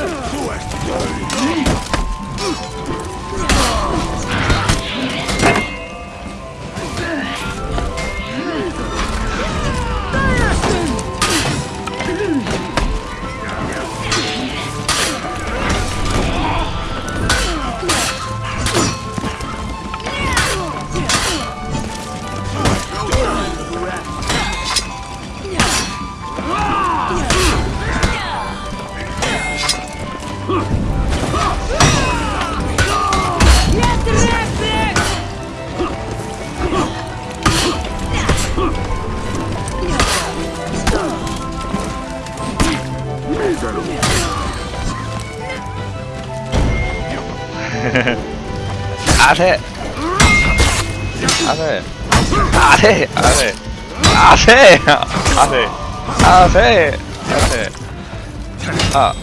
Who has to? 아래 아래 아래 아래 아래 아래 아래 아래 아.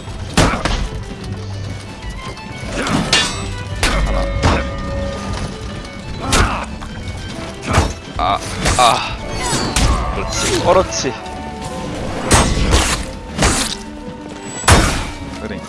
아, 아, 그렇지, 그렇지. 그래.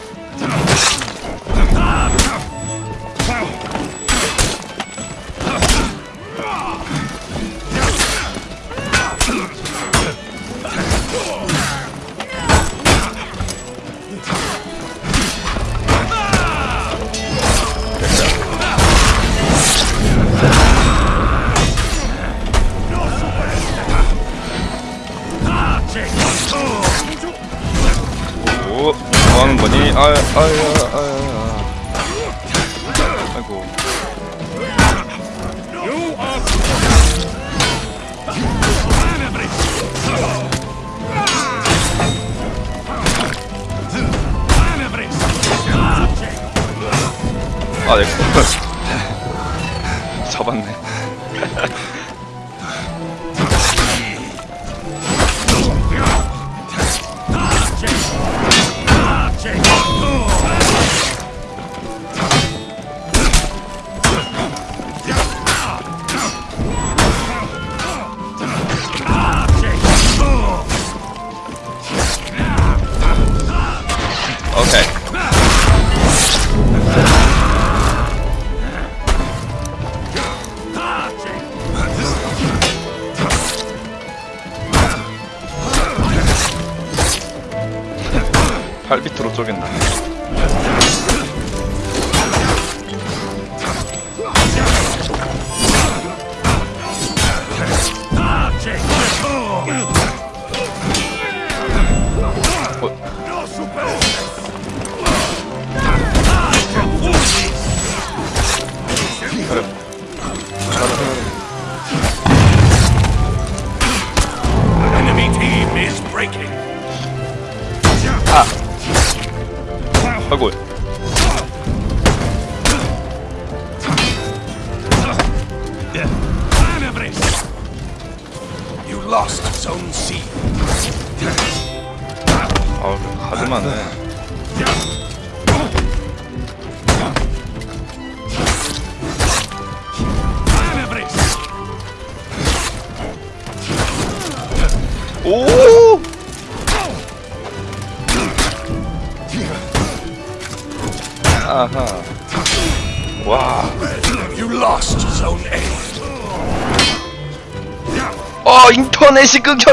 거니? 아유, 아유, 아유, 아이고. 아, 내 거. 잡았네. 아. Manevres. 오! 아하. 와. You lost Zone A. 어, 인터넷이 끊겨.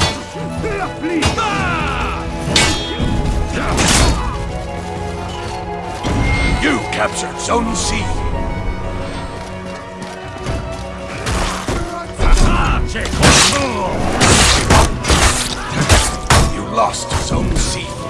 You captured Zone C. You lost Zone C.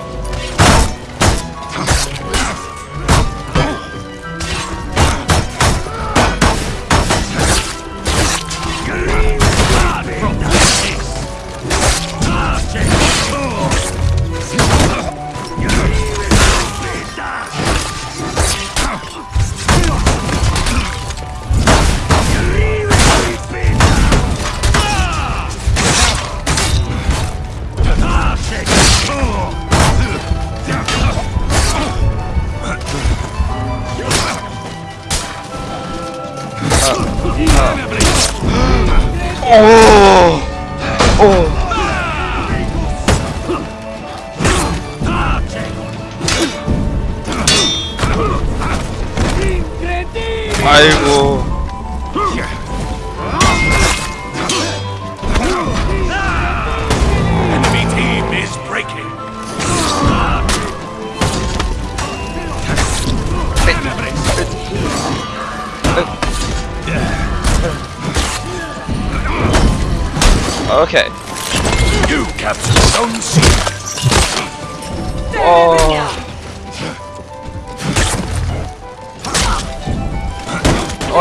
아이고.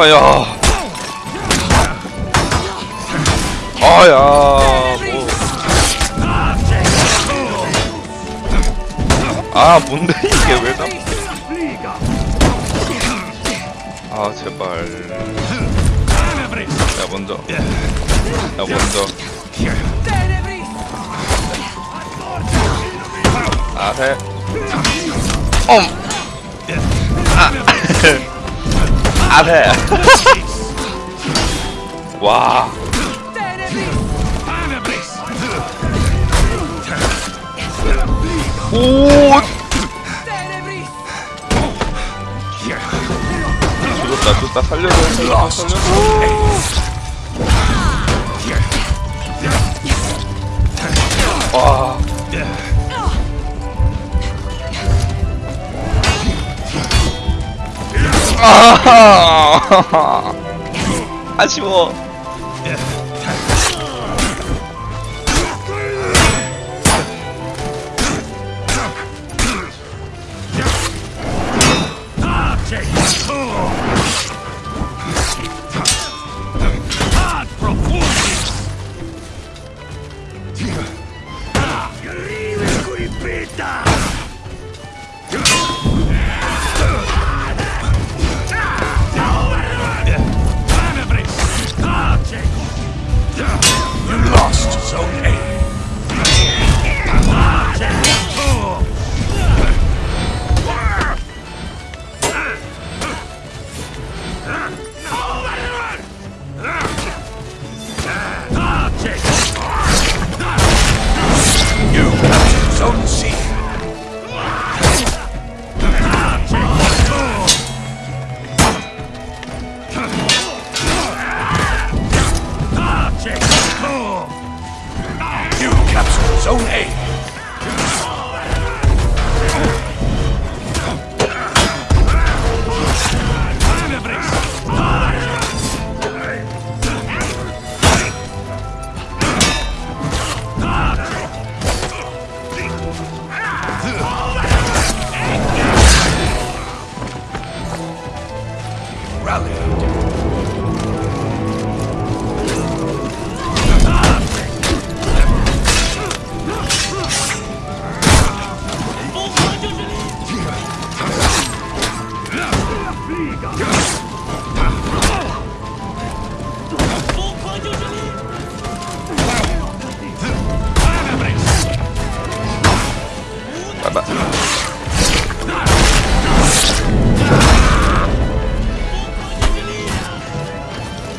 어야. 어야. 뭐. 아 뭔데 이게 왜 나? 아 제발. 야 먼저. 야 먼저. 아 해. 엄. 아. 아 해. 와. 오. 죽었다 죽었다 살려줘 살려줘 Lost 살려줘. 아. 아쉬워. 봐봐.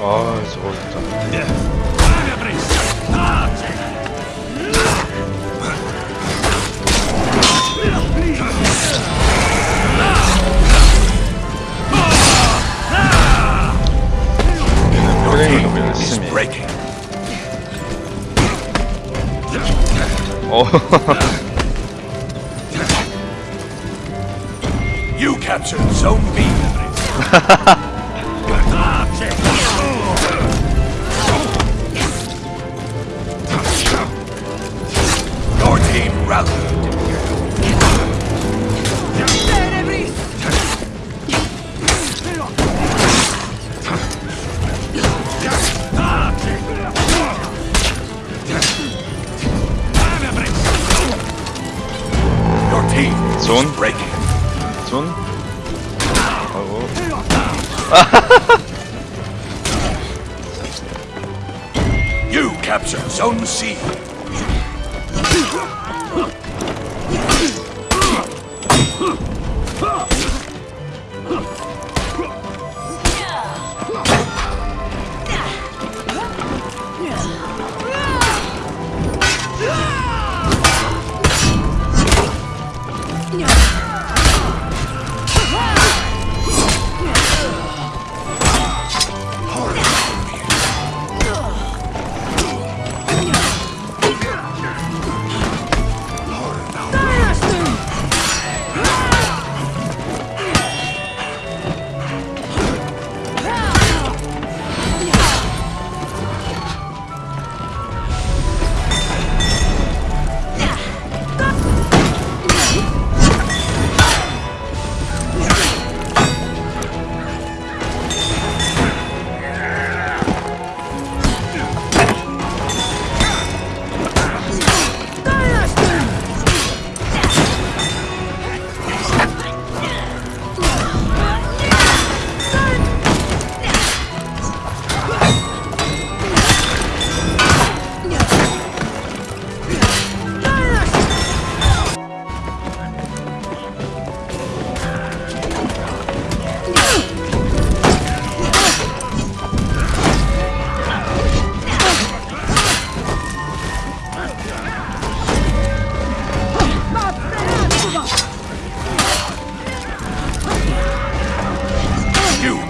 아 저거 진짜. 표 captured Zone B. Your team rallied. Your team is Zone. breaking. 손 하고 You captured Zone C.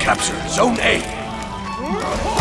Captured Zone A.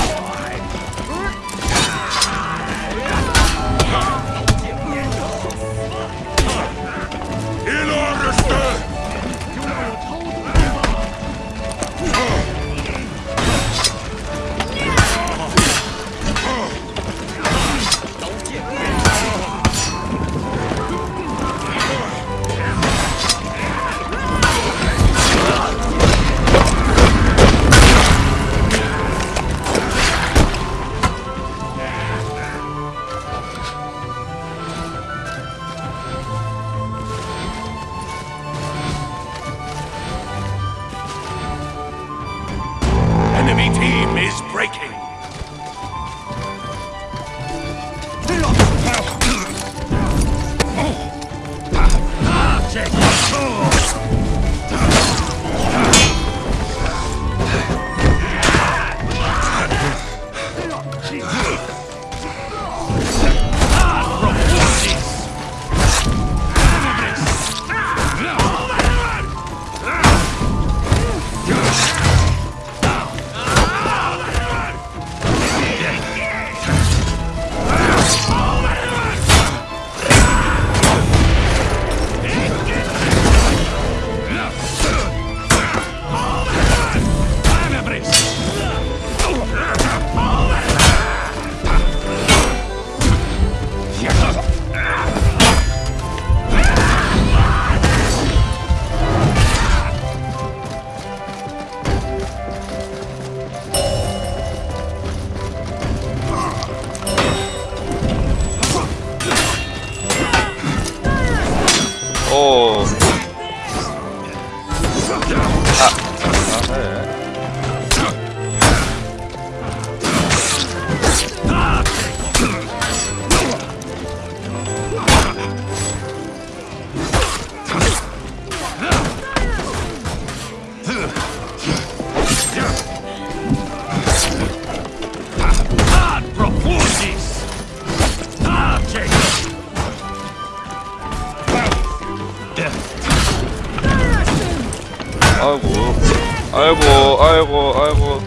아이고, 아이고, 아이고.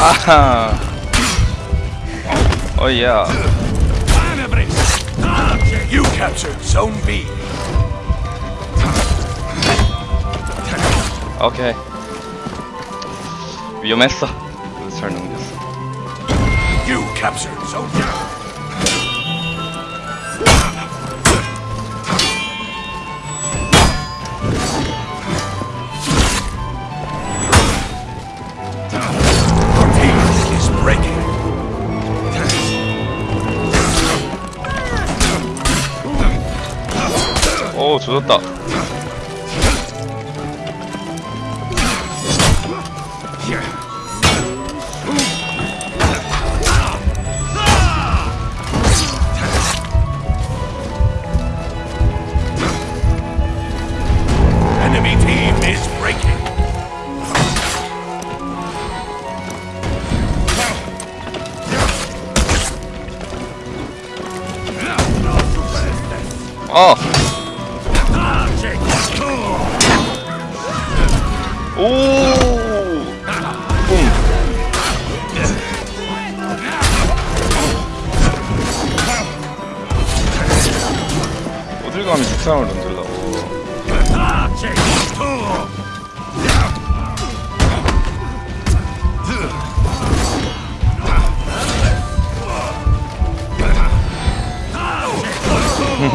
아하. 어, 야. You captured Zone B. 오케이 위험했어 그래서 잘 넘겼어 You captured Zone Your 조졌다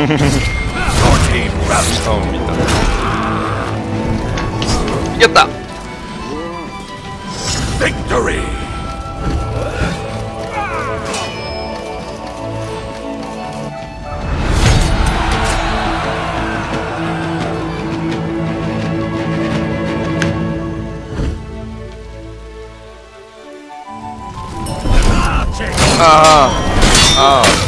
Rallied. 싸움입니다 이겼다! Victory! 아! 아!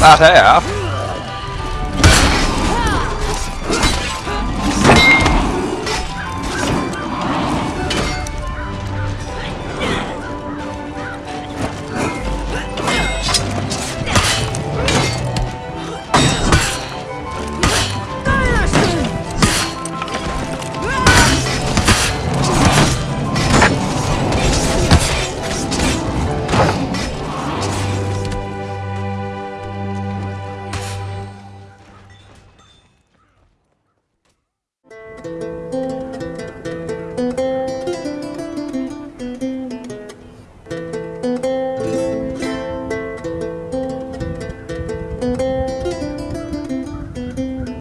따세